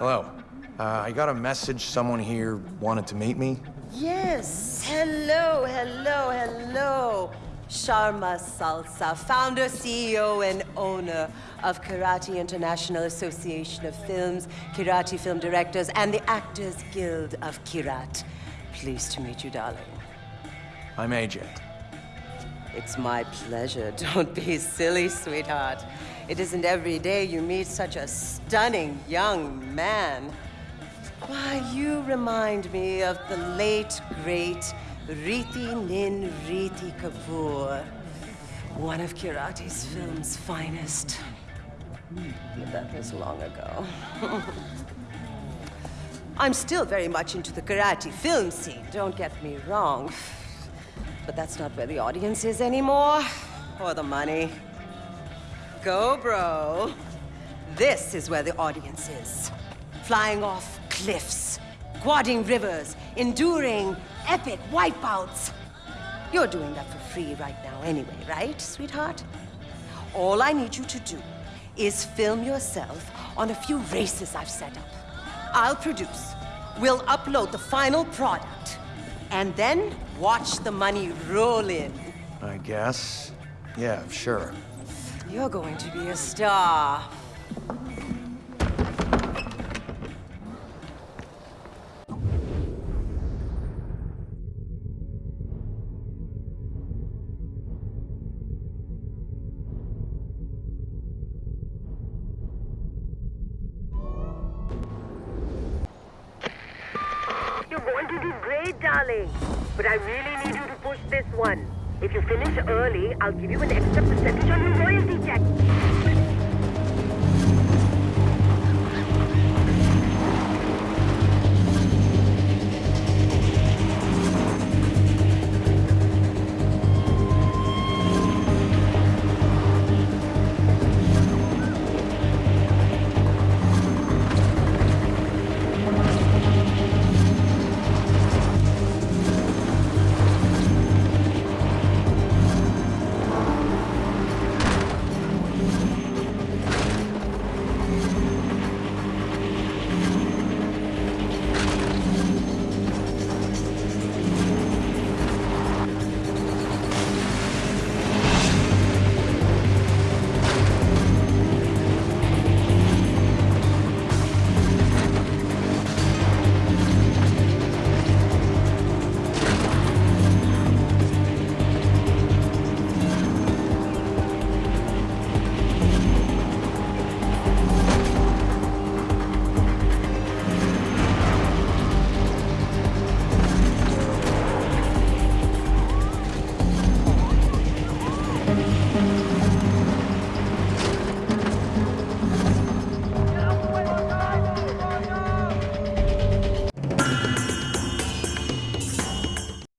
Hello. Uh, I got a message someone here wanted to meet me. Yes. Hello, hello, hello. Sharma Salsa, founder, CEO, and owner of Kyrati International Association of Films, Kyrati Film Directors, and the Actors Guild of Kyrat. Pleased to meet you, darling. I'm Ajay. It's my pleasure. Don't be silly, sweetheart. It isn't every day you meet such a stunning young man. Why, you remind me of the late, great Riti Nin Riti Kapoor, one of Kyrati's film's finest. Hmm, that was long ago. I'm still very much into the Kyrati film scene, don't get me wrong. But that's not where the audience is anymore, or the money. Go, bro. This is where the audience is. Flying off cliffs, quadding rivers, enduring epic wipeouts. You're doing that for free right now anyway, right, sweetheart? All I need you to do is film yourself on a few races I've set up. I'll produce. We'll upload the final product. And then watch the money roll in. I guess. Yeah, sure. You're going to be a star. You're going to do great, darling. But I really need you to push this one. If you finish early, I'll give you an extra percentage on your royalty check.